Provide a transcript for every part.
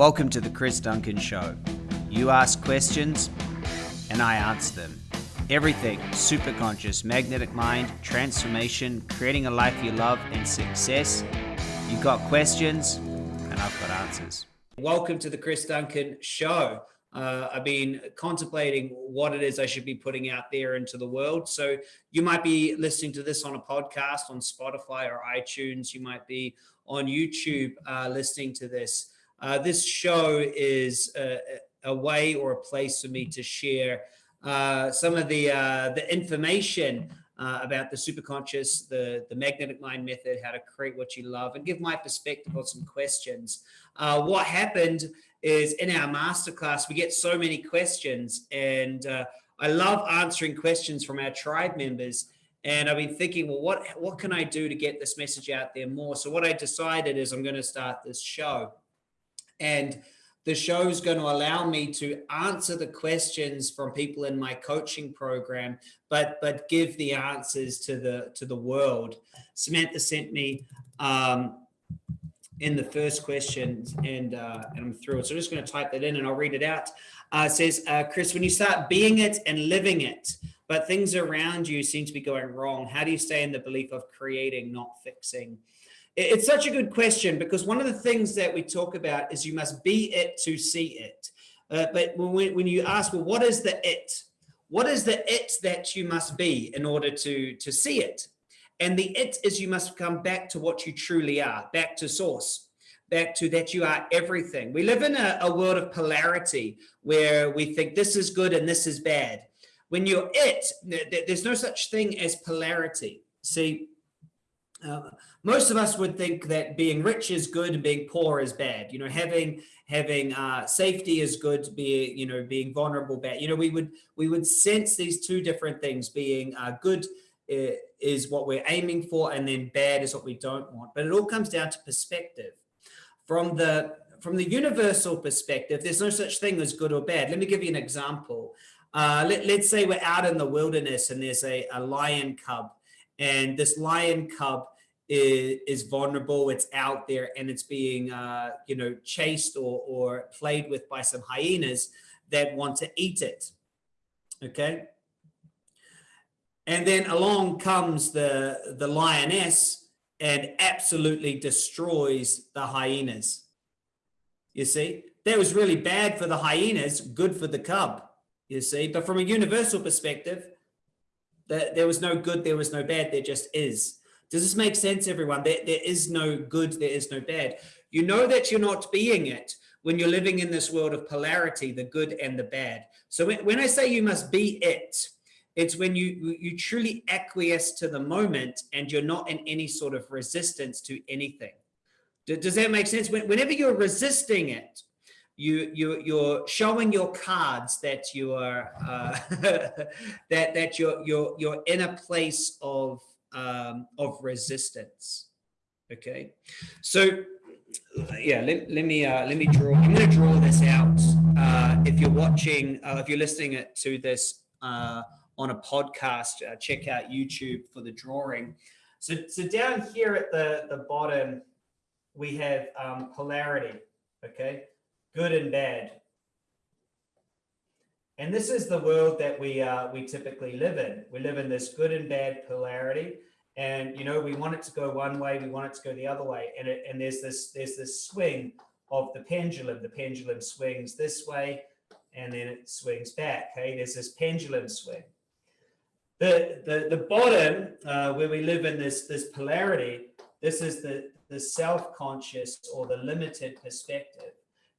Welcome to the Chris Duncan Show. You ask questions, and I answer them. Everything super conscious, magnetic mind, transformation, creating a life you love, and success. You've got questions, and I've got answers. Welcome to the Chris Duncan Show. Uh, I've been contemplating what it is I should be putting out there into the world. So you might be listening to this on a podcast on Spotify or iTunes. You might be on YouTube uh, listening to this. Uh, this show is a, a, way or a place for me to share uh, some of the uh, the information uh, about the superconscious, the the magnetic mind method, how to create what you love, and give my perspective on some questions. Uh, what happened is in our masterclass we get so many questions, and I love answering questions from our tribe members. And I've been thinking, well, what what can I do to get this message out there more? So what I decided is I'm going to start this show. And the show is going to allow me to answer the questions from people in my coaching program, but but give the answers to the to the world. Samantha sent me um, in the first question, and uh, and I'm it. So I'm just going to type that in, and I'll read it out. Uh, it says, uh, Chris, when you start being it and living it, but things around you seem to be going wrong, how do you stay in the belief of creating, not fixing? It's such a good question because one of the things that we talk about is you must be it to see it. Uh, but when, when you ask, well, what is the it? What is the it that you must be in order to, to see it? And the it is you must come back to what you truly are, back to source, back to that you are everything. We live in a, a world of polarity where we think this is good and this is bad. When you're it, there's no such thing as polarity. See, uh, most of us would think that being rich is good and being poor is bad. You know, having having uh, safety is good. Being you know being vulnerable bad. You know, we would we would sense these two different things. Being uh, good is what we're aiming for, and then bad is what we don't want. But it all comes down to perspective. From the from the universal perspective, there's no such thing as good or bad. Let me give you an example. Uh, let, us say we're out in the wilderness and there's a, a lion cub and this lion cub is, is vulnerable, it's out there, and it's being, uh, you know, chased or, or played with by some hyenas that want to eat it. Okay. And then along comes the, the lioness and absolutely destroys the hyenas. You see, that was really bad for the hyenas, good for the cub, you see. But from a universal perspective, that there was no good, there was no bad, there just is. Does this make sense, everyone? There, there is no good, there is no bad. You know that you're not being it when you're living in this world of polarity, the good and the bad. So when, when I say you must be it, it's when you you truly acquiesce to the moment and you're not in any sort of resistance to anything. Does that make sense? Whenever you're resisting it, you you you're showing your cards that you are uh, that that you're you're you're in a place of um, of resistance. Okay, so yeah, let, let me uh, let me draw. I'm going to draw this out. Uh, if you're watching, uh, if you're listening to this uh, on a podcast, uh, check out YouTube for the drawing. So, so down here at the the bottom, we have um, polarity. Okay, good and bad. And this is the world that we uh, we typically live in. We live in this good and bad polarity, and you know we want it to go one way, we want it to go the other way, and it, and there's this there's this swing of the pendulum. The pendulum swings this way, and then it swings back. Okay, there's this pendulum swing. The the the bottom uh, where we live in this this polarity. This is the the self conscious or the limited perspective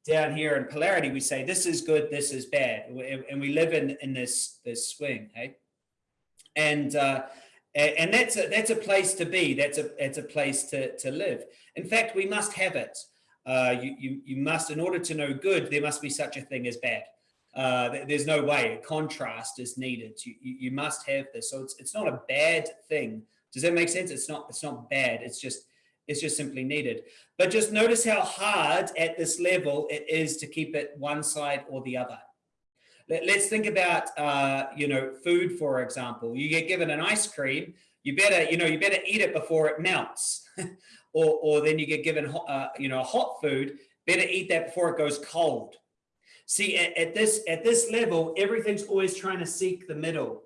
down here in polarity, we say this is good, this is bad, and we live in in this this swing, hey. And uh, and that's a that's a place to be. That's a that's a place to to live. In fact, we must have it. Uh, you you you must, in order to know good, there must be such a thing as bad. Uh, there's no way. Contrast is needed. You, you you must have this. So it's it's not a bad thing. Does that make sense? It's not it's not bad. It's just it's just simply needed. But just notice how hard at this level it is to keep it one side or the other. Let, us think about, uh, you know, food, for example. You get given an ice cream, you better, you know, you better eat it before it melts. or, or then you get given, uh, you know, hot food Better eat that before it goes cold. See, at, at this at this level, everything's always trying to seek the middle.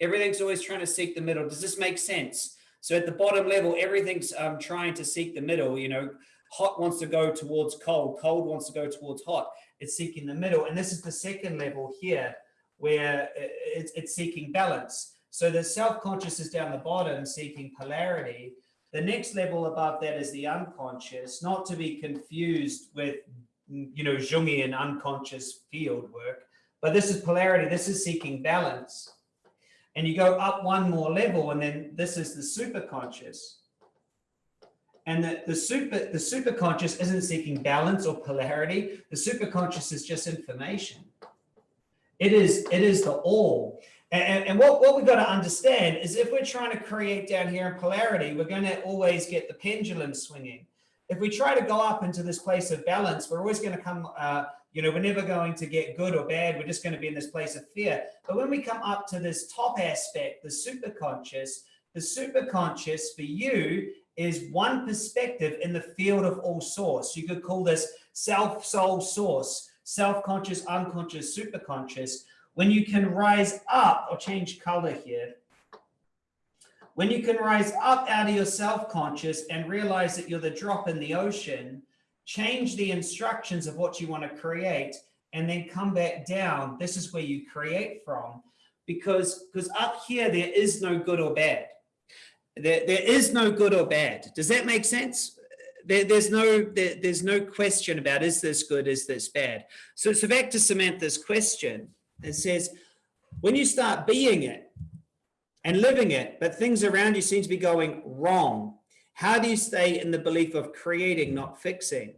Everything's always trying to seek the middle. Does this make sense? So at the bottom level, everything's um, trying to seek the middle. You know, hot wants to go towards cold, cold wants to go towards hot. It's seeking the middle. And this is the second level here where it's, it's seeking balance. So the self-conscious is down the bottom seeking polarity. The next level above that is the unconscious, not to be confused with, you know, Jungian unconscious field work, but this is polarity. This is seeking balance. And you go up one more level, and then this is the superconscious. And the, the super the superconscious isn't seeking balance or polarity. The superconscious is just information. It is it is the all. And, and what, what we've got to understand is if we're trying to create down here in polarity, we're going to always get the pendulum swinging. If we try to go up into this place of balance, we're always going to come, uh, you know, we're never going to get good or bad. We're just going to be in this place of fear. But when we come up to this top aspect, the superconscious, the superconscious for you is one perspective in the field of all source. You could call this self, soul, source, self-conscious, unconscious, superconscious. When you can rise up, or change color here, when you can rise up out of your self-conscious and realize that you're the drop in the ocean, change the instructions of what you want to create, and then come back down. This is where you create from. Because, because up here, there is no good or bad. There, there is no good or bad. Does that make sense? There, there's no there, there's no question about is this good, is this bad? So, so back to Samantha's question. It says, when you start being it and living it, but things around you seem to be going wrong, how do you stay in the belief of creating, not fixing?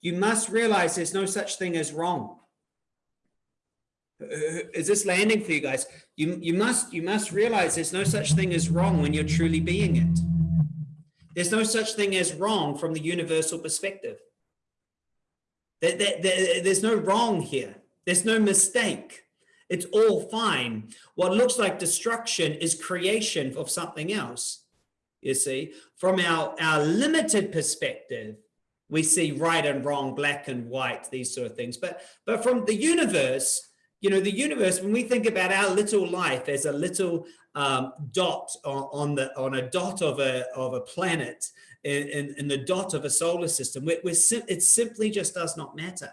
You must realize there's no such thing as wrong. Uh, is this landing for you guys? You, you must you must realize there's no such thing as wrong when you're truly being it. There's no such thing as wrong from the universal perspective. There, there, there, there's no wrong here. There's no mistake. It's all fine. What looks like destruction is creation of something else. You see, from our, our limited perspective, we see right and wrong, black and white, these sort of things. But, but from the universe, you know, the universe, when we think about our little life as a little um, dot on, on, the on a dot of a of a planet in, in, the dot of a solar system, we're, we're sim it simply just does not matter.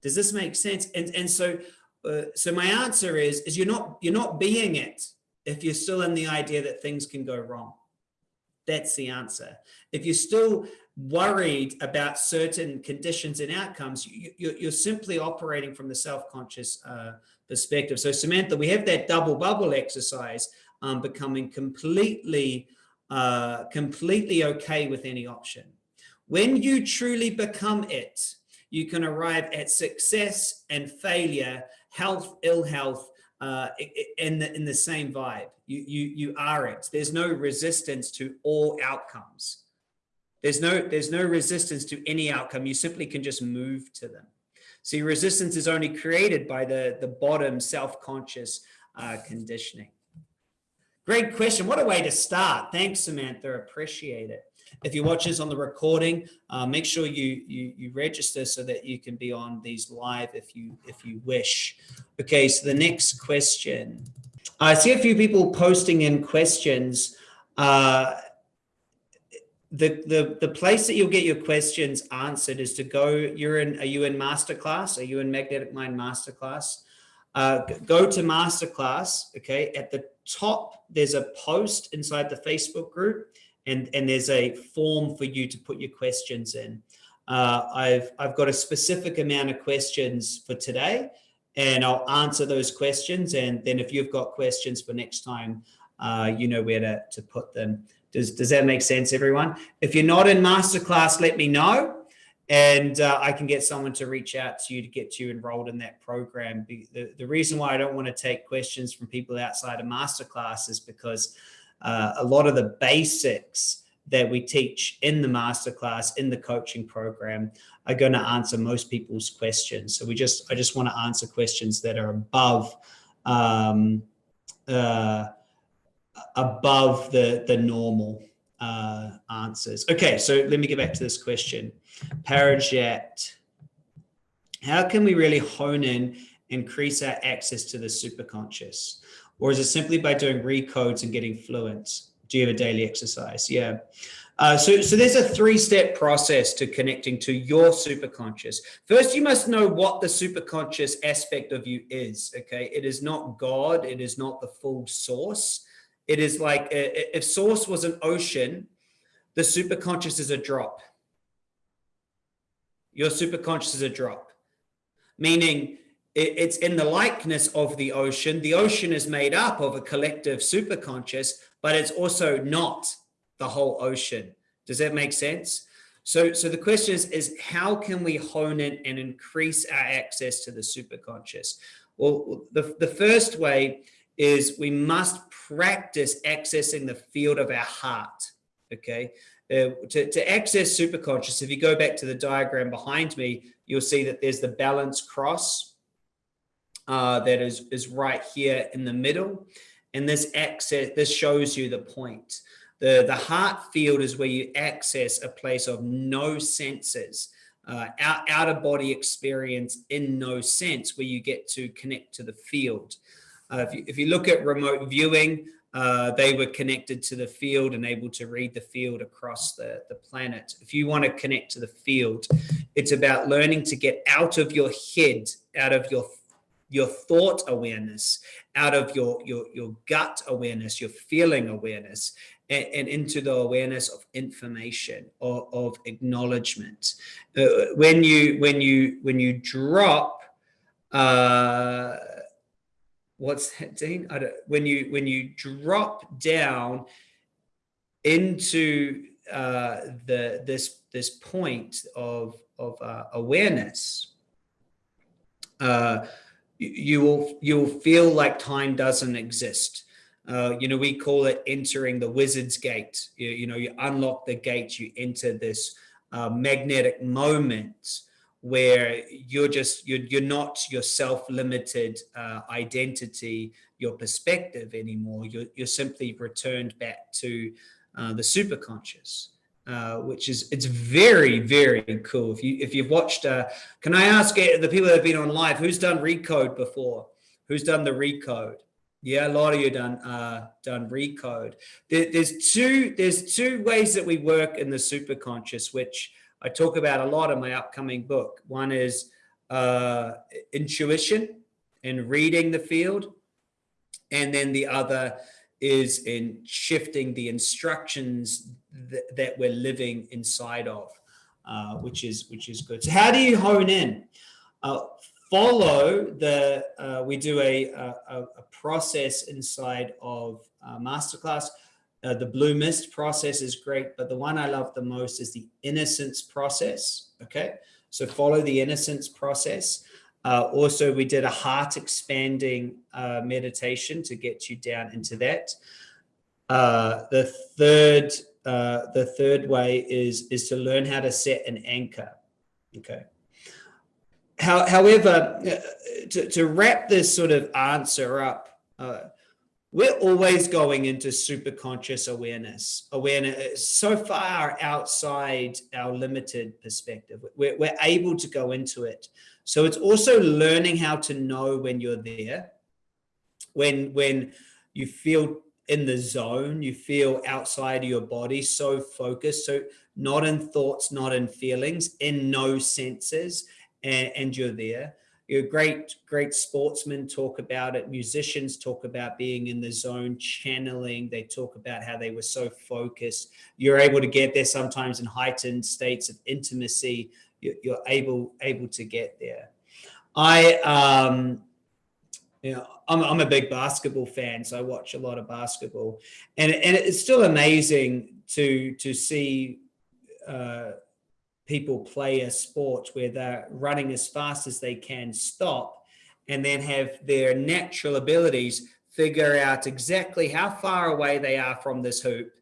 Does this make sense? And and so uh, so my answer is is you're not you're not being it if you're still in the idea that things can go wrong. That's the answer. If you're still worried about certain conditions and outcomes, you, are simply operating from the self-conscious uh, perspective. So Samantha, we have that double bubble exercise um, becoming completely, uh, completely okay with any option. When you truly become it, you can arrive at success and failure, health, ill health, uh, in the in the same vibe. You you you are it. There's no resistance to all outcomes. There's no there's no resistance to any outcome. You simply can just move to them. See, resistance is only created by the the bottom self-conscious uh, conditioning. Great question. What a way to start. Thanks, Samantha. Appreciate it. If you watch this on the recording, uh, make sure you, you, you register so that you can be on these live if you if you wish. Okay, so the next question. I see a few people posting in questions. Uh, the the the place that you'll get your questions answered is to go. You're in. Are you in masterclass? Are you in Magnetic Mind masterclass? Uh, go to masterclass. Okay, at the top there's a post inside the Facebook group and, and there's a form for you to put your questions in. Uh, I've, I've got a specific amount of questions for today and I'll answer those questions. And then if you've got questions for next time, uh, you know where to, to put them. Does, does that make sense, everyone? If you're not in masterclass, let me know. And uh, I can get someone to reach out to you to get you enrolled in that program. The, the reason why I don't want to take questions from people outside of masterclass is because uh, a lot of the basics that we teach in the masterclass, in the coaching program, are going to answer most people's questions. So we just, I just want to answer questions that are above, um, uh, above the the normal. uh, answers. Okay, so let me get back to this question. Parajet, how can we really hone in, increase our access to the superconscious? Or is it simply by doing recodes and getting fluent? Do you have a daily exercise? Yeah. Uh, so, so there's a three-step process to connecting to your superconscious. First, you must know what the superconscious aspect of you is. Okay, it is not God. It is not the full source. It is like if source was an ocean, the superconscious is a drop. Your superconscious is a drop, meaning it's in the likeness of the ocean. The ocean is made up of a collective superconscious, but it's also not the whole ocean. Does that make sense? So, so the question is, is how can we hone in and increase our access to the superconscious? Well, the, the first way is we must practice accessing the field of our heart. Okay. Uh, to, to access superconscious, if you go back to the diagram behind me, you'll see that there's the balance cross uh, that is, is right here in the middle. And this access, this shows you the point. The, the heart field is where you access a place of no senses, uh, out, out of body experience in no sense, where you get to connect to the field. Uh, if, you, if you look at remote viewing, uh, they were connected to the field and able to read the field across the, the planet. If you want to connect to the field, it's about learning to get out of your head, out of your your thought awareness, out of your, your, your gut awareness, your feeling awareness, and, and into the awareness of information or of acknowledgement. Uh, when you when you when you drop uh, what's that, Dean? I don't, when you when you drop down into uh, the this this point of of uh, awareness, uh, you will you'll feel like time doesn't exist. Uh, you know, we call it entering the wizard's gate. You, you know, you unlock the gate, you enter this uh, magnetic moment where you're just you're, you're not your self-limited uh, identity your perspective anymore you're, you're simply returned back to uh, the superconscious uh, which is it's very very cool if you if you've watched uh, can i ask the people that have been on live who's done recode before who's done the recode yeah a lot of you done uh done recode there, there's two there's two ways that we work in the superconscious which I talk about a lot in my upcoming book. One is uh, intuition and reading the field. And then the other is in shifting the instructions th that we're living inside of, uh, which is which is good. So how do you hone in? Uh, follow the, uh, we do a, a, a, process inside of uh, Masterclass uh, the blue mist process is great, but the one I love the most is the innocence process. Okay. So follow the innocence process. Uh, also, we did a heart expanding uh, meditation to get you down into that. Uh, the third, uh, the third way is, is to learn how to set an anchor. Okay. How, however, uh, to, to wrap this sort of answer up, we're always going into super conscious awareness, awareness so far outside our limited perspective. We're, we're able to go into it. So it's also learning how to know when you're there, when, when you feel in the zone, you feel outside of your body, so focused. So not in thoughts, not in feelings, in no senses, and, and you're there you know, great, great sportsmen talk about it. Musicians talk about being in the zone, channeling. They talk about how they were so focused. You're able to get there sometimes in heightened states of intimacy. You're able, able to get there. I, um, you know, I'm, I'm a big basketball fan, so I watch a lot of basketball, and and it's still amazing to to see uh, people play a sport where they're running as fast as they can stop and then have their natural abilities figure out exactly how far away they are from this hoop,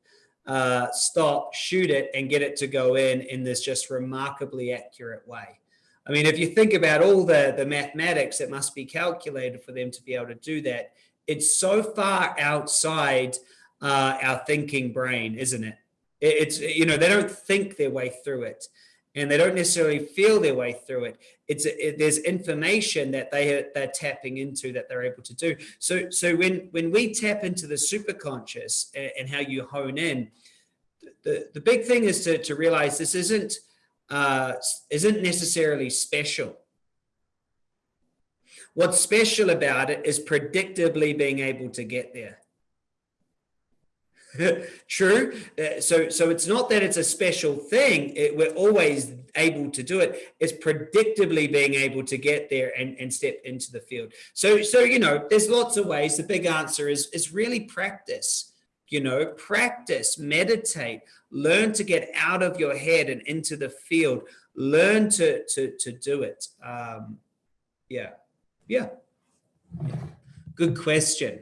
uh, stop, shoot it, and get it to go in in this just remarkably accurate way. I mean, if you think about all the, the mathematics that must be calculated for them to be able to do that, it's so far outside uh, our thinking brain, isn't it? It's, you know, they don't think their way through it and they don't necessarily feel their way through it. It's it, there's information that they they're tapping into that they're able to do. So so when when we tap into the superconscious and, and how you hone in, the the big thing is to to realize this isn't uh, isn't necessarily special. What's special about it is predictably being able to get there. True. Uh, so, so it's not that it's a special thing. It, we're always able to do it. It's predictably being able to get there and, and step into the field. So, so, you know, there's lots of ways. The big answer is, is really practice, you know, practice, meditate, learn to get out of your head and into the field, learn to, to, to do it. Um, yeah. Yeah. Good question.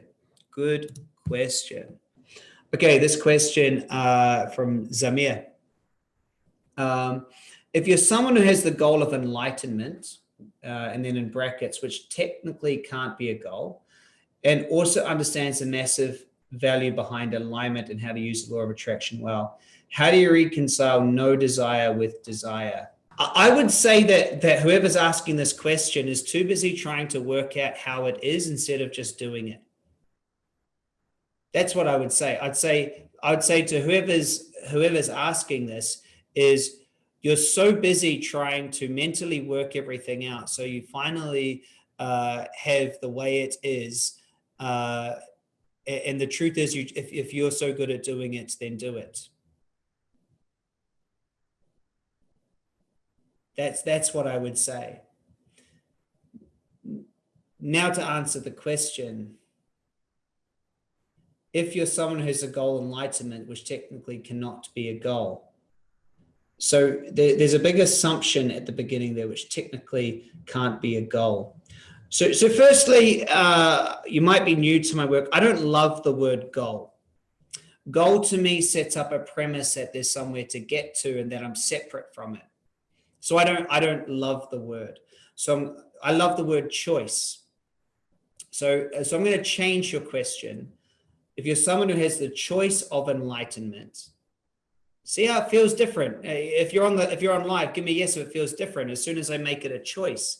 Good question. Okay, this question uh, from Zamir. Um, if you're someone who has the goal of enlightenment, uh, and then in brackets, which technically can't be a goal, and also understands the massive value behind alignment and how to use the law of attraction well, how do you reconcile no desire with desire? I would say that that whoever's asking this question is too busy trying to work out how it is instead of just doing it. That's what I would say. I'd say I would say to whoever's whoever's asking this is you're so busy trying to mentally work everything out. So you finally uh, have the way it is. Uh, and the truth is you if, if you're so good at doing it, then do it. That's that's what I would say. Now to answer the question, if you're someone who has a goal enlightenment, which technically cannot be a goal. So there, there's a big assumption at the beginning there, which technically can't be a goal. So, so firstly, uh, you might be new to my work. I don't love the word goal. Goal to me sets up a premise that there's somewhere to get to and that I'm separate from it. So I don't, I don't love the word. So I'm, I love the word choice. So, so I'm going to change your question if you're someone who has the choice of enlightenment, see how it feels different. If you're on the, if you're on live, give me yes if it feels different as soon as I make it a choice.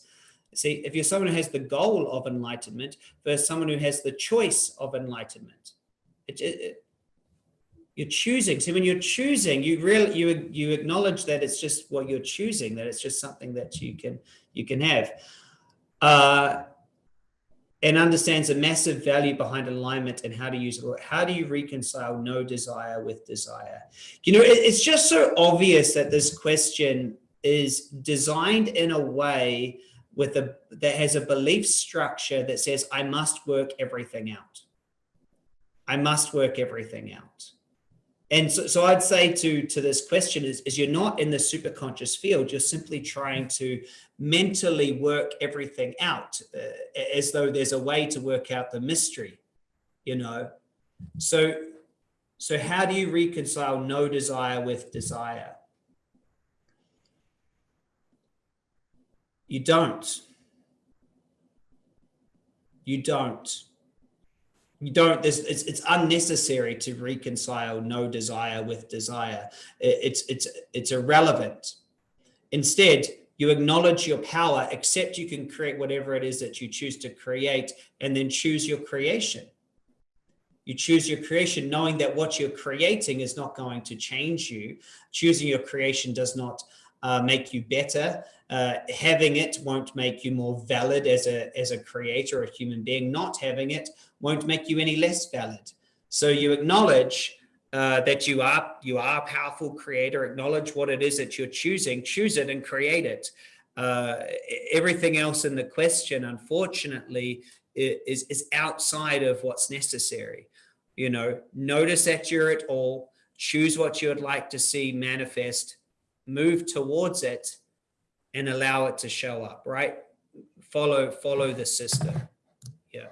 See, if you're someone who has the goal of enlightenment versus someone who has the choice of enlightenment, it, it, you're choosing. See, when you're choosing, you really you you acknowledge that it's just what you're choosing, that it's just something that you can you can have. Uh, and understands the massive value behind alignment and how to use it. How do you reconcile no desire with desire? You know, it's just so obvious that this question is designed in a way with a that has a belief structure that says I must work everything out. I must work everything out. And so, so I'd say to, to this question is, is you're not in the superconscious field, you're simply trying to mentally work everything out uh, as though there's a way to work out the mystery, you know? So, so how do you reconcile no desire with desire? You don't. You don't you don't it's, it's unnecessary to reconcile no desire with desire. It's it's it's irrelevant. Instead you acknowledge your power accept you can create whatever it is that you choose to create and then choose your creation. You choose your creation knowing that what you're creating is not going to change you. Choosing your creation does not uh, make you better. Uh, having it won't make you more valid as a, as a creator or a human being. Not having it won't make you any less valid. So you acknowledge uh, that you are you are a powerful creator, acknowledge what it is that you're choosing, choose it and create it. Uh, everything else in the question, unfortunately, is, is outside of what's necessary. You know, notice that you're at all, choose what you would like to see manifest, move towards it and allow it to show up, right? Follow, follow the system. Yeah.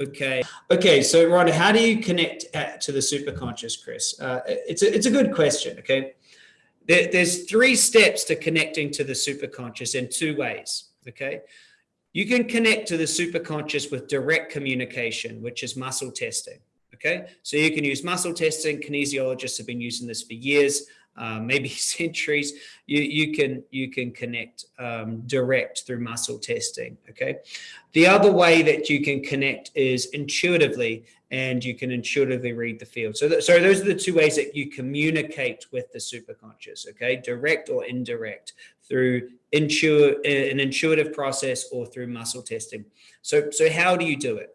Okay. Okay. So, Rhonda, how do you connect uh, to the superconscious, Chris? Uh, it's a, it's a good question. Okay. There, there's three steps to connecting to the superconscious in two ways. Okay. You can connect to the superconscious with direct communication, which is muscle testing. Okay, so you can use muscle testing. Kinesiologists have been using this for years, uh, maybe centuries. You you can you can connect um, direct through muscle testing. Okay, the other way that you can connect is intuitively, and you can intuitively read the field. So th so those are the two ways that you communicate with the superconscious. Okay, direct or indirect through intu an intuitive process or through muscle testing. So so how do you do it?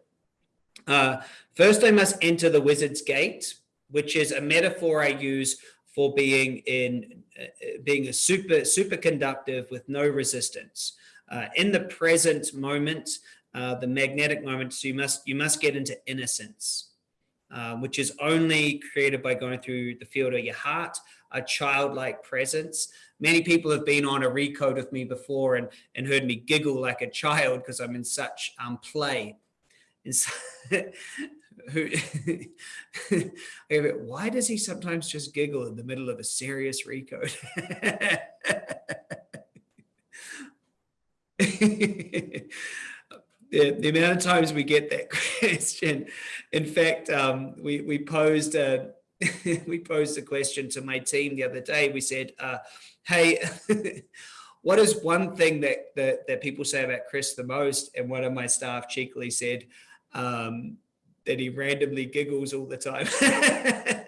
Uh, first, I must enter the wizard's gate, which is a metaphor I use for being in uh, being a super superconductive with no resistance. Uh, in the present moment, uh, the magnetic moment, so you must you must get into innocence, uh, which is only created by going through the field of your heart, a childlike presence. Many people have been on a recode with me before and and heard me giggle like a child because I'm in such um, play who why does he sometimes just giggle in the middle of a serious recode? The, the, amount of times we get that question. In fact um, we we posed a we posed a question to my team the other day. We said uh, hey what is one thing that, that that people say about chris the most? And one of my staff cheekily said um, that he randomly giggles all the time. I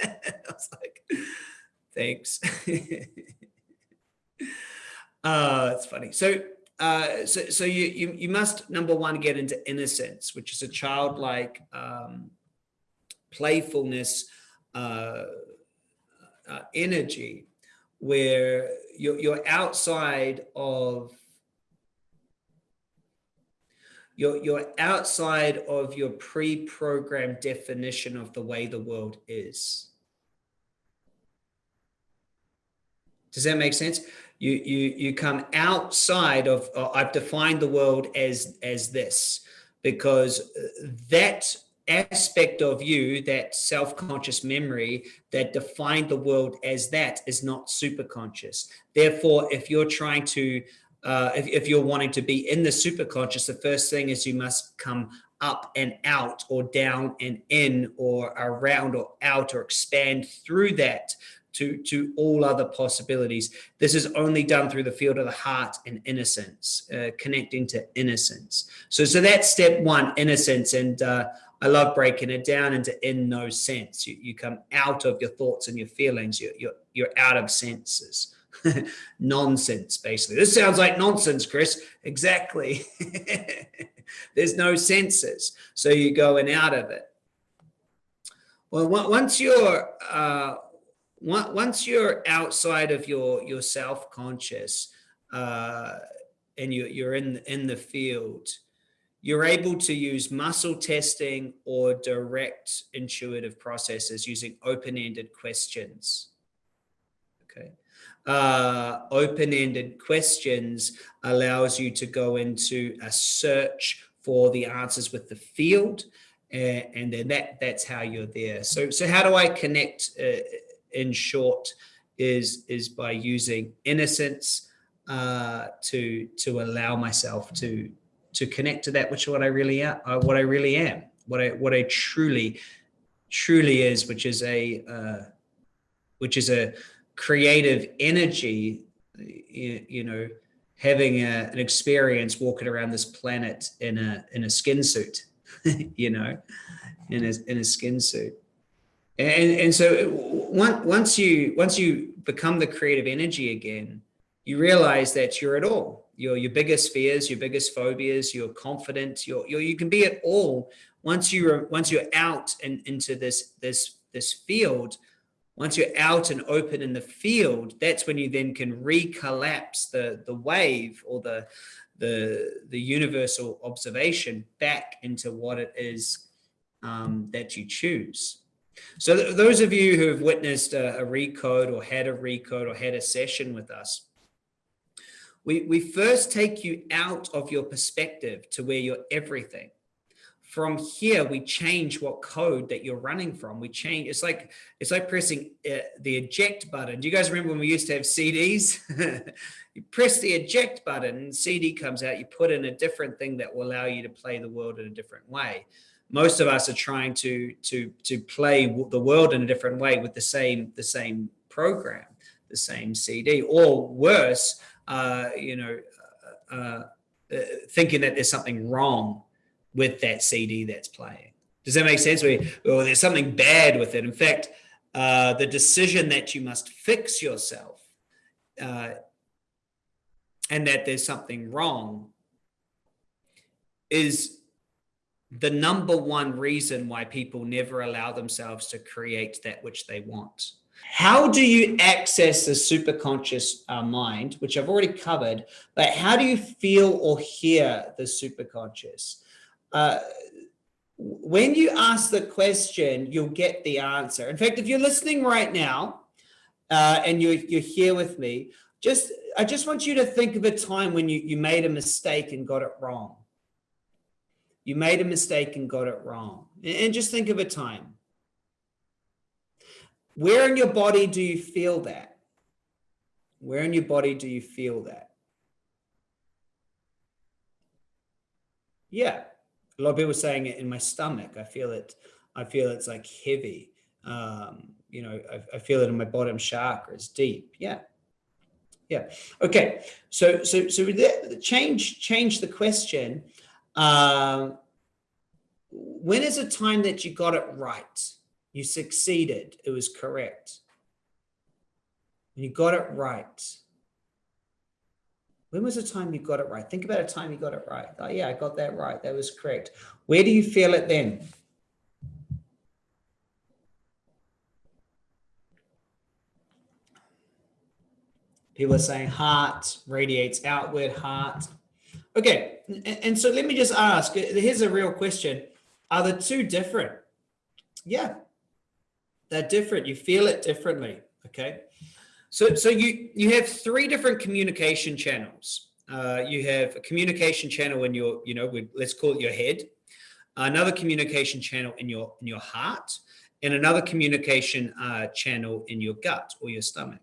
was like, thanks. uh, it's funny. So, uh, so, so you, you, you must, number one, get into innocence, which is a childlike um, playfulness, uh, uh, energy where you're, you're outside of you're, you're outside of your pre-programmed definition of the way the world is. Does that make sense? You, you, you come outside of, uh, I've defined the world as, as this, because that aspect of you, that self-conscious memory that defined the world as that is not super conscious. Therefore, if you're trying to uh, if, if you're wanting to be in the superconscious, the first thing is you must come up and out or down and in or around or out or expand through that to, to all other possibilities. This is only done through the field of the heart and innocence, uh, connecting to innocence. So, so that's step one, innocence. And uh, I love breaking it down into in no sense. You, you come out of your thoughts and your feelings. You're, you're, you're out of senses. nonsense, basically. This sounds like nonsense, Chris. Exactly. There's no senses. So you're going out of it. Well, once you're uh, once you're outside of your your self conscious uh, and you're you're in in the field, you're able to use muscle testing or direct intuitive processes using open ended questions. Uh, open-ended questions allows you to go into a search for the answers with the field and, and then that that's how you're there. So so how do i connect uh, in short is is by using innocence uh, to to allow myself to to connect to that which what i really am uh, what i really am what i what i truly truly is which is a uh, which is a creative energy, you, you know, having a, an experience walking around this planet in a in a skin suit, you know, in a in a skin suit. And and so once once you once you become the creative energy again, you realize that you're at all. Your your biggest fears, your biggest phobias, you're confident, you're, you're you can be at all once you are once you're out and into this this this field once you're out and open in the field, that's when you then can recollapse the, the wave or the, the, the universal observation back into what it is um, that you choose. So th those of you who have witnessed a, a recode or had a recode or had a session with us, we, we first take you out of your perspective to where you're everything from here we change what code that you're running from. We change it's like it's like pressing uh, the eject button. Do you guys remember when we used to have cds you press the eject button cd comes out you put in a different thing that will allow you to play the world in a different way. Most of us are trying to to to play the world in a different way with the same the same program, the same CD, or worse, uh, you know, uh, uh, thinking that there's something wrong with that CD that's playing. Does that make sense? Well, there's something bad with it. In fact, uh, the decision that you must fix yourself uh, and that there's something wrong is the number one reason why people never allow themselves to create that which they want. How do you access the superconscious uh, mind, which I've already covered, but how do you feel or hear the superconscious? Uh, when you ask the question, you'll get the answer. In fact, if you're listening right now uh, and you're, you're here with me, just I just want you to think of a time when you, you made a mistake and got it wrong. You made a mistake and got it wrong. And just think of a time. Where in your body do you feel that? Where in your body do you feel that? Yeah, a lot of people saying it in my stomach. I feel it. I feel it's like heavy. Um, you know, I, I feel it in my bottom chakra. It's deep. Yeah, yeah. Okay. So so so change change the question. Um, when is a time that you got it right? You succeeded. It was correct. You got it right. When was the time you got it right? Think about a time you got it right. Oh, yeah, I got that right. That was correct. Where do you feel it then? People are saying heart radiates outward, heart. Okay, and so let me just ask, uh, here's a real question. Are the two different? Yeah, they're different. You feel it differently, okay? So, so you, you have three different communication channels. Uh, you have a communication channel in your, you know, we, let's call it your head, another communication channel in your, in your heart, and another communication uh, channel in your gut or your stomach.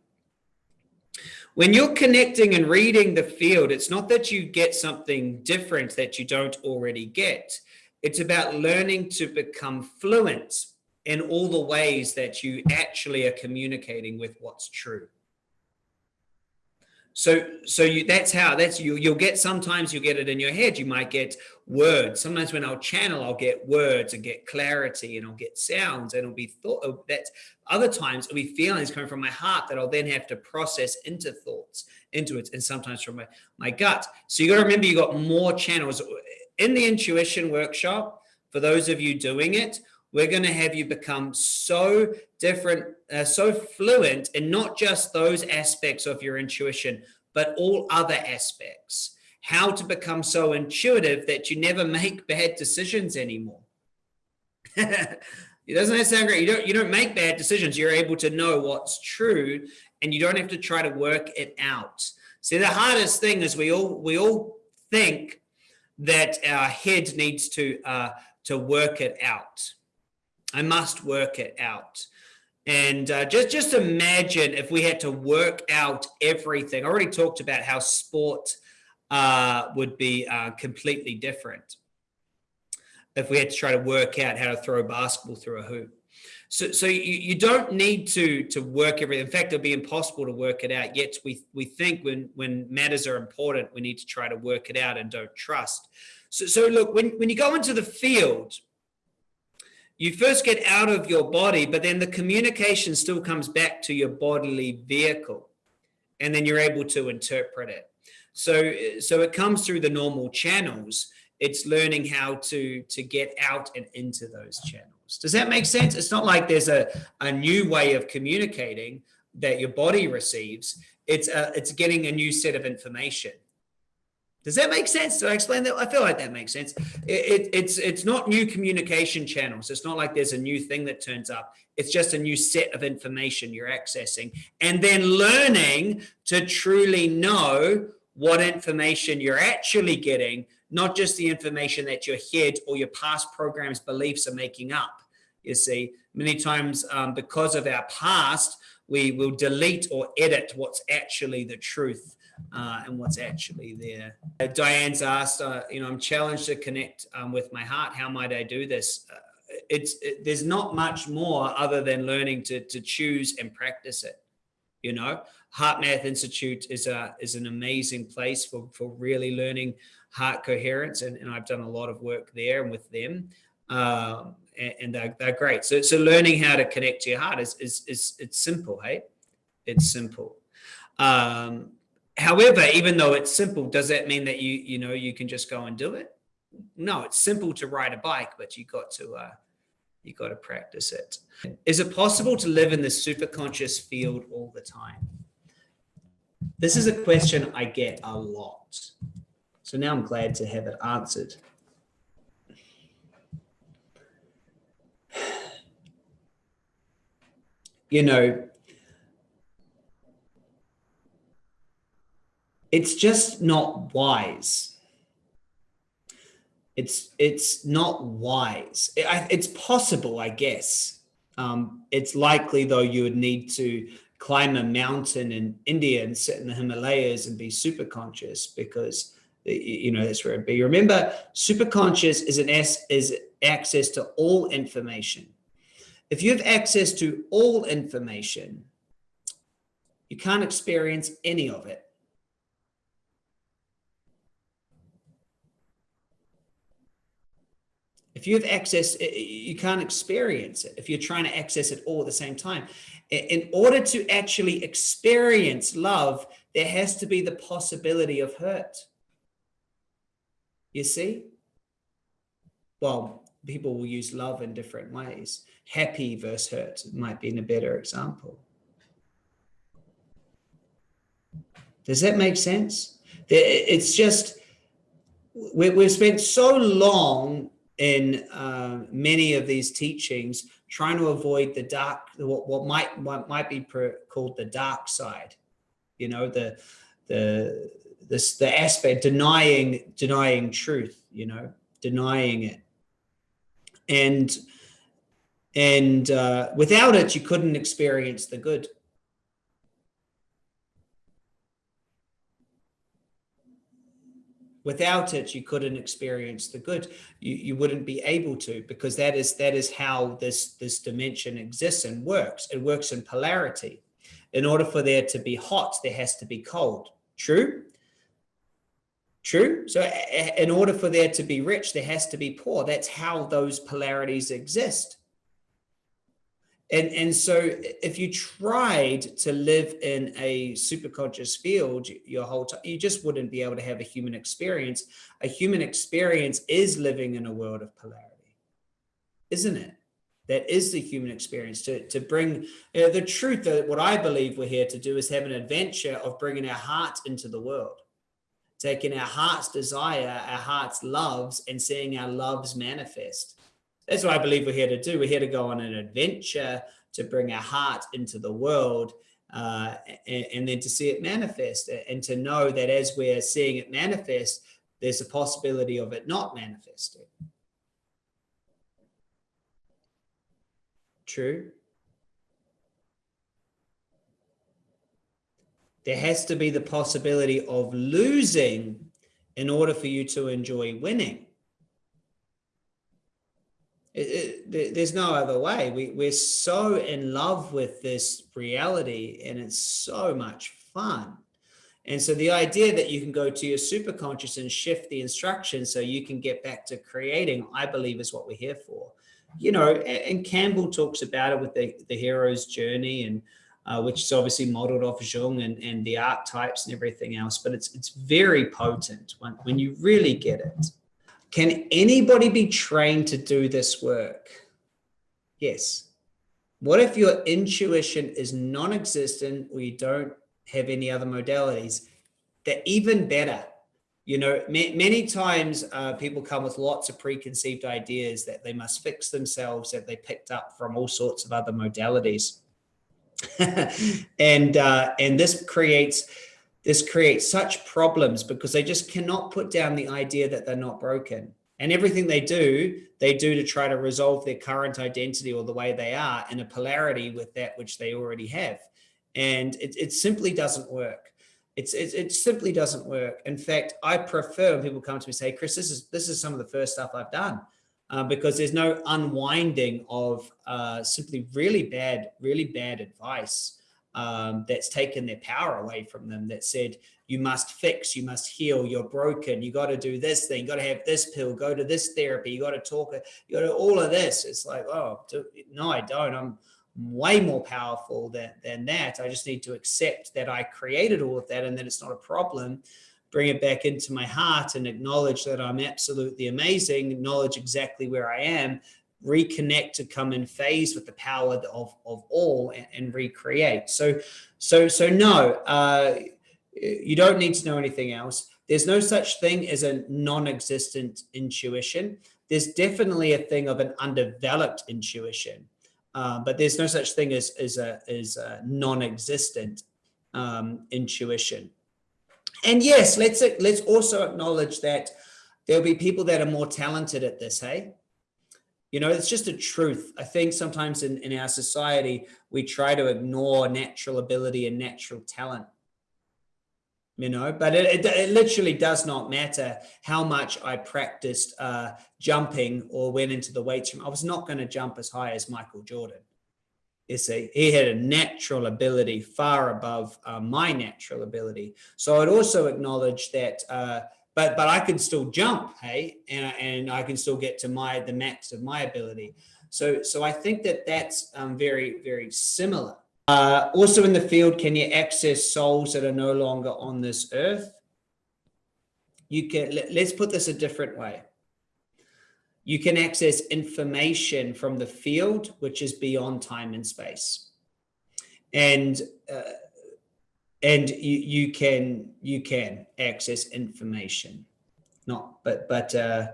When you're connecting and reading the field, it's not that you get something different that you don't already get. It's about learning to become fluent in all the ways that you actually are communicating with what's true. So, so you, that's how, that's you, you'll get, sometimes you'll get it in your head. You might get words. Sometimes when I'll channel, I'll get words and get clarity and I'll get sounds and it'll be thought oh, that's other times it'll be feelings coming from my heart that I'll then have to process into thoughts, into it. And sometimes from my, my gut. So you got to remember you got more channels in the intuition workshop. For those of you doing it, we're going to have you become so different, uh, so fluent in not just those aspects of your intuition, but all other aspects. How to become so intuitive that you never make bad decisions anymore. it doesn't sound great. You don't, you don't make bad decisions. You're able to know what's true and you don't have to try to work it out. See, the hardest thing is we all, we all think that our head needs to, uh, to work it out. I must work it out. And uh, just, just imagine if we had to work out everything. I already talked about how sport uh, would be uh, completely different if we had to try to work out how to throw a basketball through a hoop. So, so you, you don't need to to work everything. In fact, it'd be impossible to work it out. Yet we we think when when matters are important, we need to try to work it out and don't trust. So, so look, when when you go into the field, you first get out of your body, but then the communication still comes back to your bodily vehicle. And then you're able to interpret it. So, so it comes through the normal channels. It's learning how to, to get out and into those channels. Does that make sense? It's not like there's a, a new way of communicating that your body receives. It's, a, it's getting a new set of information. Does that make sense? Do I explain that? I feel like that makes sense. It, it, it's it's not new communication channels. It's not like there's a new thing that turns up. It's just a new set of information you're accessing and then learning to truly know what information you're actually getting, not just the information that your head or your past programs, beliefs are making up. You see, many times um, because of our past, we will delete or edit what's actually the truth uh, and what's actually there. Uh, Diane's asked, uh, you know, I'm challenged to connect um, with my heart. How might I do this? Uh, it's it, there's not much more other than learning to to choose and practice it. You know, HeartMath Institute is a is an amazing place for for really learning heart coherence, and, and I've done a lot of work there and with them. Um, and, and they're, they're great. So, so learning how to connect to your heart is, is, is it's simple. Hey, it's simple. Um, however, even though it's simple, does that mean that you, you know, you can just go and do it? No, it's simple to ride a bike, but you got to, uh, you got to practice it. Is it possible to live in the super conscious field all the time? This is a question I get a lot. So now I'm glad to have it answered. You know, it's just not wise. It's it's not wise. It, it's possible, I guess. Um, it's likely, though, you would need to climb a mountain in India and sit in the Himalayas and be super conscious because you know that's where it'd be. Remember, super conscious is an s is access to all information. If you have access to all information, you can't experience any of it. If you have access, you can't experience it if you're trying to access it all at the same time. In order to actually experience love, there has to be the possibility of hurt. You see? Well, people will use love in different ways. Happy versus hurt might be a better example. Does that make sense? It's just, we've spent so long in uh, many of these teachings trying to avoid the dark what, what might what might be called the dark side. You know the the this the aspect denying denying truth you know denying it. And and uh, without it you couldn't experience the good Without it, you couldn't experience the good. You, you wouldn't be able to because that is that is how this, this dimension exists and works. It works in polarity. In order for there to be hot, there has to be cold. True? True. So in order for there to be rich, there has to be poor. That's how those polarities exist. And, and so if you tried to live in a superconscious field your whole time, you just wouldn't be able to have a human experience. A human experience is living in a world of polarity, isn't it? That is the human experience to, to bring uh, the truth that what I believe we're here to do is have an adventure of bringing our heart into the world, taking our heart's desire, our heart's loves and seeing our loves manifest that's what I believe we're here to do. We're here to go on an adventure to bring our heart into the world uh, and, and, then to see it manifest and to know that as we're seeing it manifest, there's a possibility of it not manifesting. True. There has to be the possibility of losing in order for you to enjoy winning. It, it, there's no other way. We, we're so in love with this reality and it's so much fun. And so the idea that you can go to your superconscious and shift the instructions so you can get back to creating, I believe is what we're here for. You know, and, Campbell talks about it with the, the hero's journey and uh, which is obviously modeled off Jung and, and the archetypes and everything else, but it's, it's very potent when, when you really get it. Can anybody be trained to do this work? Yes. What if your intuition is non-existent or you don't have any other modalities? They're even better. You know, many times uh, people come with lots of preconceived ideas that they must fix themselves that they picked up from all sorts of other modalities. and uh, and this creates this creates such problems because they just cannot put down the idea that they're not broken. And everything they do, they do to try to resolve their current identity or the way they are in a polarity with that which they already have. And it, it simply doesn't work. It's, it, it simply doesn't work. In fact, I prefer when people come to me and say, Chris, this is, this is some of the first stuff I've done. Uh, because there's no unwinding of uh, simply really bad, really bad advice um, that's taken their power away from them that said, you must fix, you must heal, you're broken, you got to do this thing, you got to have this pill, go to this therapy, you got to talk, you got to all of this. It's like, oh, no, I don't. I'm way more powerful than, than that. I just need to accept that I created all of that and that it's not a problem, bring it back into my heart and acknowledge that I'm absolutely amazing, acknowledge exactly where I am, reconnect to come in phase with the power of, of all and, and recreate. So, so, so no, uh, you don't need to know anything else. There's no such thing as a non-existent intuition. There's definitely a thing of an undeveloped intuition, uh, but there's no such thing as, as a, as a non-existent um, intuition. And yes, let's, let's also acknowledge that there'll be people that are more talented at this, hey? You know, it's just a truth. I think sometimes in, in our society, we try to ignore natural ability and natural talent you know, but it, it, it, literally does not matter how much I practiced uh, jumping or went into the weights room. I was not going to jump as high as Michael Jordan. You see, he had a natural ability far above uh, my natural ability. So I'd also acknowledge that, uh, but but I can still jump, hey, and, and I can still get to my the max of my ability. So so I think that that's um, very very similar. Uh, also in the field, can you access souls that are no longer on this earth? You can, let's put this a different way. You can access information from the field, which is beyond time and space. And, uh, and you, you can, you can access information. Not, but, but, uh,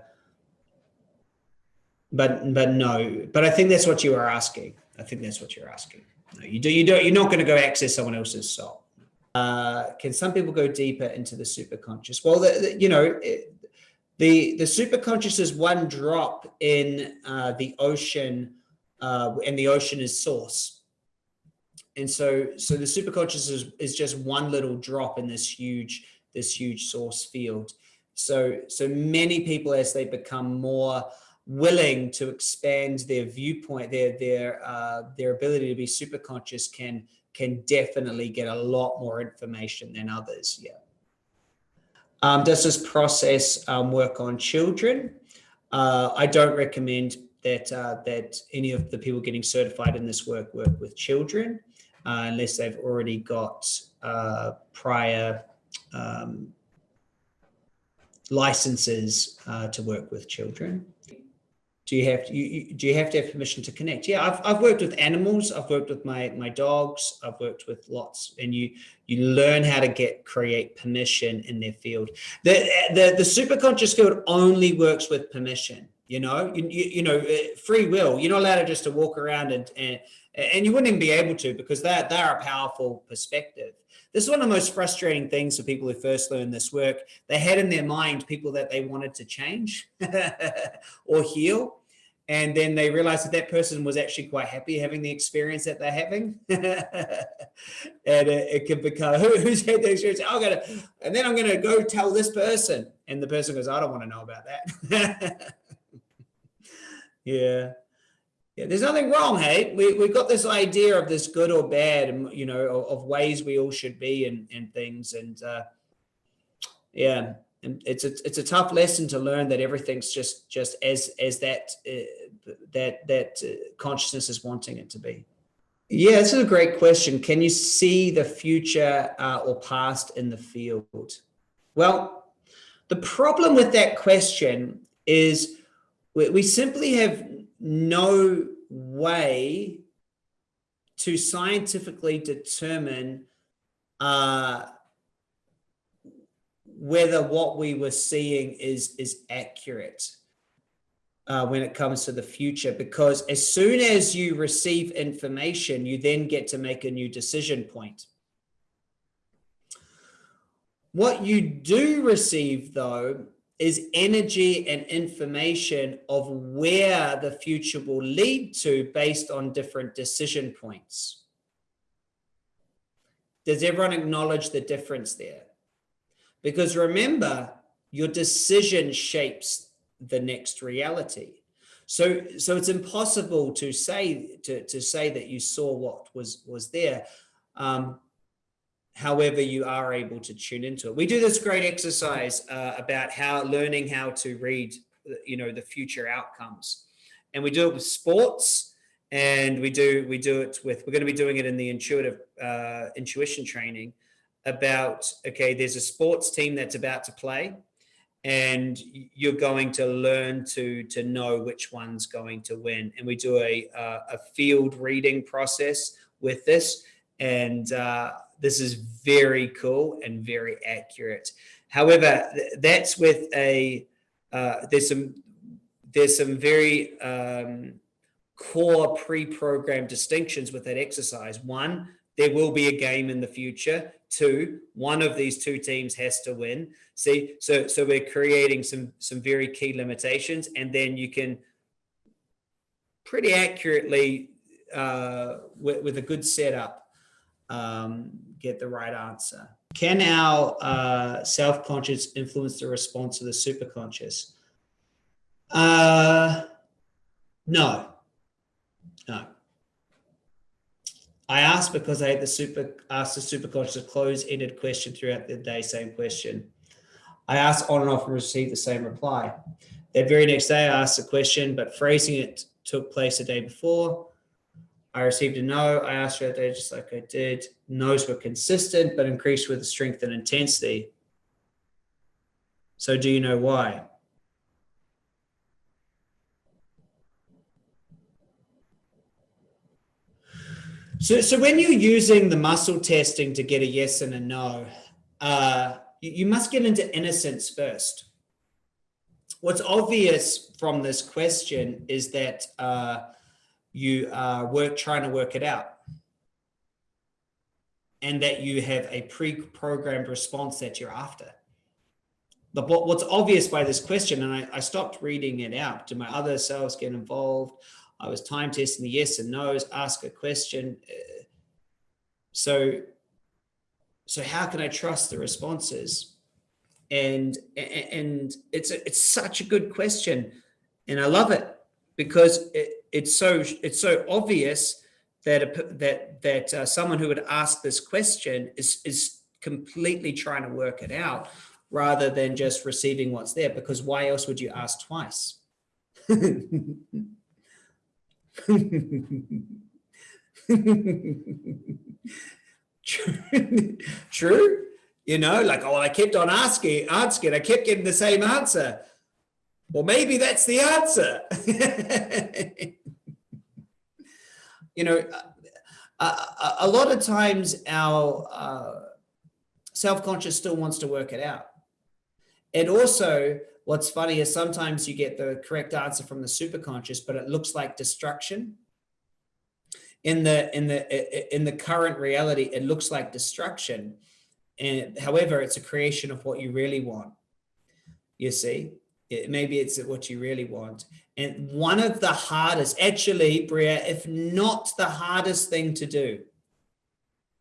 but, but no, but I think that's what you are asking. I think that's what you're asking. No, you do. You don't. You're not going to go access someone else's soul. Uh, can some people go deeper into the superconscious? Well, the, the, you know, it, the the superconscious is one drop in uh, the ocean, uh, and the ocean is source. And so, so the superconscious is, is just one little drop in this huge this huge source field. So, so many people as they become more willing to expand their viewpoint, their their uh, their ability to be super conscious can can definitely get a lot more information than others. Yeah. Um, does this process um, work on children? Uh, I don't recommend that uh, that any of the people getting certified in this work work with children uh, unless they've already got uh, prior um, licenses uh, to work with children do you have to, you, do you have to have permission to connect? Yeah, I've, I've worked with animals. I've worked with my, my dogs. I've worked with lots and you, you learn how to get, create permission in their field. The, the, the super conscious field only works with permission, you know, you, you, you know, uh, free will, you're not allowed to just to walk around and, and, and you wouldn't even be able to because they're, they're a powerful perspective. This is one of the most frustrating things for people who first learn this work. They had in their mind people that they wanted to change or heal. And then they realized that that person was actually quite happy having the experience that they're having. and it, it can become, Who, who's had the experience? I'm gonna, and then I'm going to go tell this person. And the person goes, I don't want to know about that. yeah. Yeah, there's nothing wrong, hey. We we've got this idea of this good or bad, and you know, of, of ways we all should be and and things, and uh, yeah, and it's a it's a tough lesson to learn that everything's just just as as that uh, that that uh, consciousness is wanting it to be. Yeah, this is a great question. Can you see the future uh, or past in the field? Well, the problem with that question is we, we simply have no way to scientifically determine uh, whether what we were seeing is is accurate uh, when it comes to the future because as soon as you receive information you then get to make a new decision point. What you do receive though is energy and information of where the future will lead to based on different decision points. Does everyone acknowledge the difference there? Because remember, your decision shapes the next reality. So, so it's impossible to say to, to say that you saw what was was there. Um, however, you are able to tune into it. We do this great exercise uh, about how learning how to read, you know, the future outcomes, and we do it with sports, and we do we do it with. We're going to be doing it in the intuitive uh, intuition training about okay. There's a sports team that's about to play and you're going to learn to to know which one's going to win and we do a uh, a field reading process with this and uh, this is very cool and very accurate. However that's with a uh, there's some there's some very um, core pre-programmed distinctions with that exercise. One there will be a game in the future. Two one of these two teams has to win. See so so we're creating some some very key limitations and then you can pretty accurately uh, with, with a good setup um, get the right answer can our uh, self-conscious influence the response of the superconscious uh no no I asked because I had the super asked the superconscious a closed-ended question throughout the day, same question. I asked on and off and received the same reply. That very next day, I asked the question, but phrasing it took place the day before. I received a no. I asked for that day just like I did. No's were consistent, but increased with the strength and intensity. So do you know why? So, so when you're using the muscle testing to get a yes and a no, uh, you, you must get into innocence first. What's obvious from this question is that uh, you are work trying to work it out and that you have a pre-programmed response that you're after. But what's obvious by this question, and I, I stopped reading it out, do my other selves get involved? I was time testing the yes and no's, ask a question. Uh, so, so how can I trust the responses? And, and it's, a, it's such a good question. And I love it because it, it's so, it's so obvious that, a, that, that uh, someone who would ask this question is, is completely trying to work it out rather than just receiving what's there because why else would you ask twice? True. You know, like, oh, I kept on asking, asking, I kept getting the same answer. Well, maybe that's the answer. you know, a, a, a, lot of times our uh, self-conscious still wants to work it out. And also, What's funny is sometimes you get the correct answer from the superconscious, but it looks like destruction. In the in the in the current reality, it looks like destruction. And however, it's a creation of what you really want. You see, it, maybe it's what you really want. And one of the hardest, actually, Bria, if not the hardest thing to do,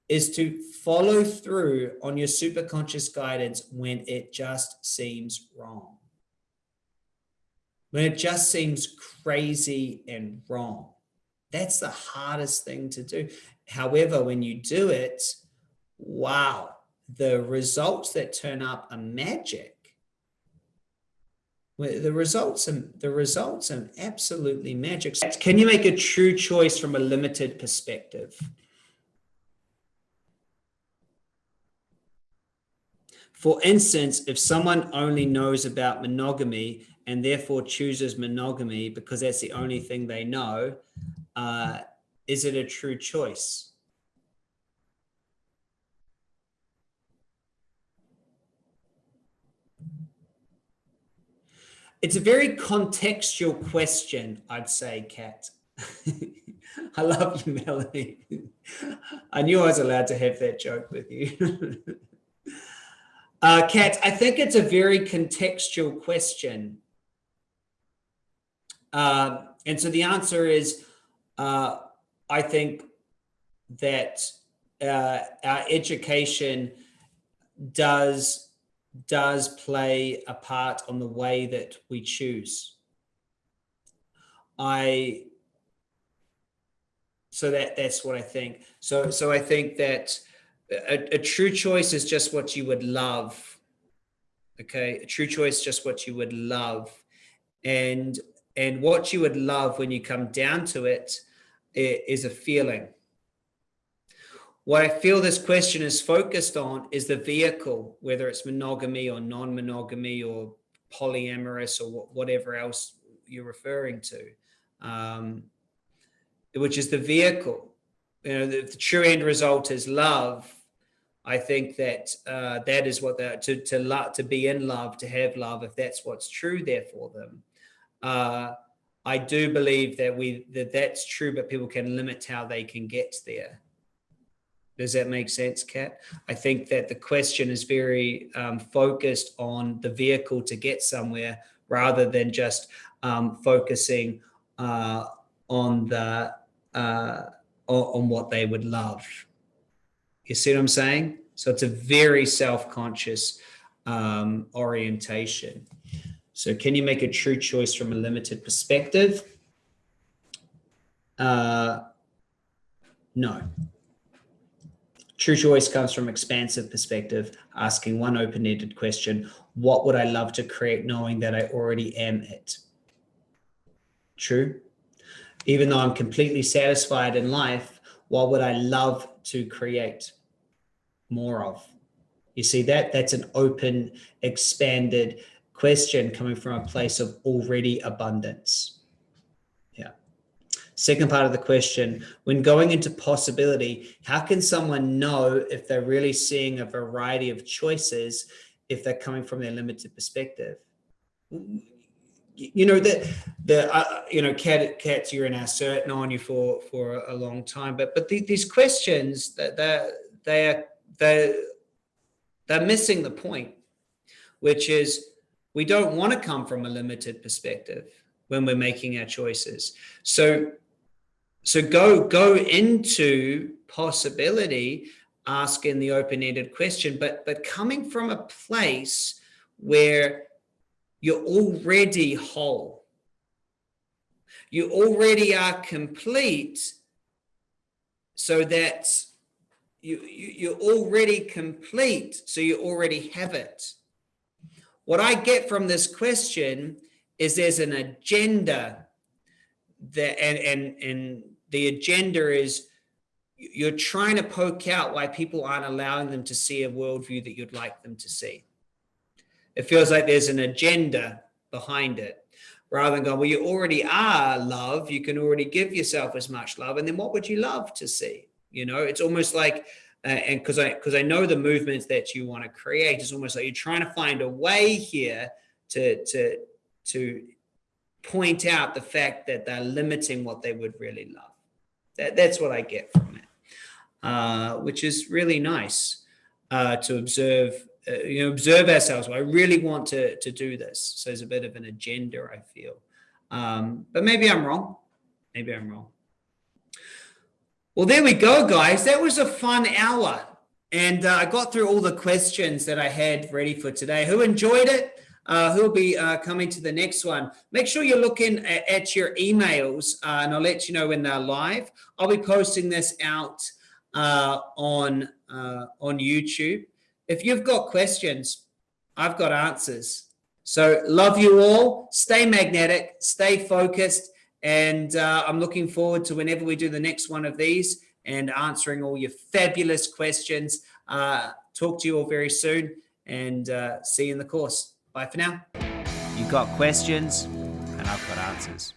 is to follow through on your superconscious guidance when it just seems wrong when it just seems crazy and wrong. That's the hardest thing to do. However, when you do it, wow, the results that turn up are magic. The results are, the results are absolutely magic. Can you make a true choice from a limited perspective? For instance, if someone only knows about monogamy and therefore chooses monogamy because that's the only thing they know, uh, is it a true choice? It's a very contextual question, I'd say, Kat. I love you, Melanie. I knew I was allowed to have that joke with you. uh, Kat, I think it's a very contextual question. Uh, and so the answer is, uh, I think that uh, our education does does play a part on the way that we choose. I so that that's what I think. So so I think that a, a true choice is just what you would love. Okay, a true choice just what you would love, and and what you would love when you come down to it is a feeling. What I feel this question is focused on is the vehicle, whether it's monogamy or non-monogamy or polyamorous or whatever else you're referring to, um, which is the vehicle. You know, the, the, true end result is love. I think that uh, that is what they to to love, to be in love, to have love. If that's what's true there for them, uh, I do believe that we that that's true, but people can limit how they can get there. Does that make sense, Kat? I think that the question is very um, focused on the vehicle to get somewhere rather than just um, focusing uh, on the uh, on what they would love. You see what I'm saying? So it's a very self-conscious um, orientation. So can you make a true choice from a limited perspective? Uh, no. True choice comes from expansive perspective, asking one open-ended question, what would I love to create knowing that I already am it? True. Even though I'm completely satisfied in life, what would I love to create more of? You see that? That's an open, expanded question coming from a place of already abundance. Second part of the question, when going into possibility, how can someone know if they're really seeing a variety of choices if they're coming from their limited perspective? You know, that the, uh, you know, Kat, you're in our cert, known you for, for a long time, but, but the, these questions that they're, they're, they're, they're missing the point, which is we don't want to come from a limited perspective when we're making our choices. So so go go into possibility asking the open-ended question but but coming from a place where you're already whole. You already are complete so that you, you you're already complete so you already have it. What i get from this question is there's an agenda and and and the agenda is you're trying to poke out why people aren't allowing them to see a worldview that you'd like them to see. It feels like there's an agenda behind it rather than going, well, you already are love. You can already give yourself as much love. And then what would you love to see? You know, it's almost like, uh, and because I, because I know the movements that you want to create, it's almost like you're trying to find a way here to, to, to point out the fact that they're limiting what they would really love. That, that's what I get from it, uh, which is really nice uh, to observe, uh, you know, observe ourselves. I really want to, to do this. So there's a bit of an agenda, I feel. Um, but maybe I'm wrong. Maybe I'm wrong. Well, there we go, guys. That was a fun hour. And uh, I got through all the questions that I had ready for today. Who enjoyed it? Uh, who'll be uh, coming to the next one. Make sure you're looking at, at your emails uh, and I'll let you know when they're live. I'll be posting this out uh, on, uh, on YouTube. If you've got questions, I've got answers. So love you all. Stay magnetic, stay focused. And uh, I'm looking forward to whenever we do the next one of these and answering all your fabulous questions. talk to you all very soon and see you in the course. Bye for now. You've got questions, and I've got answers.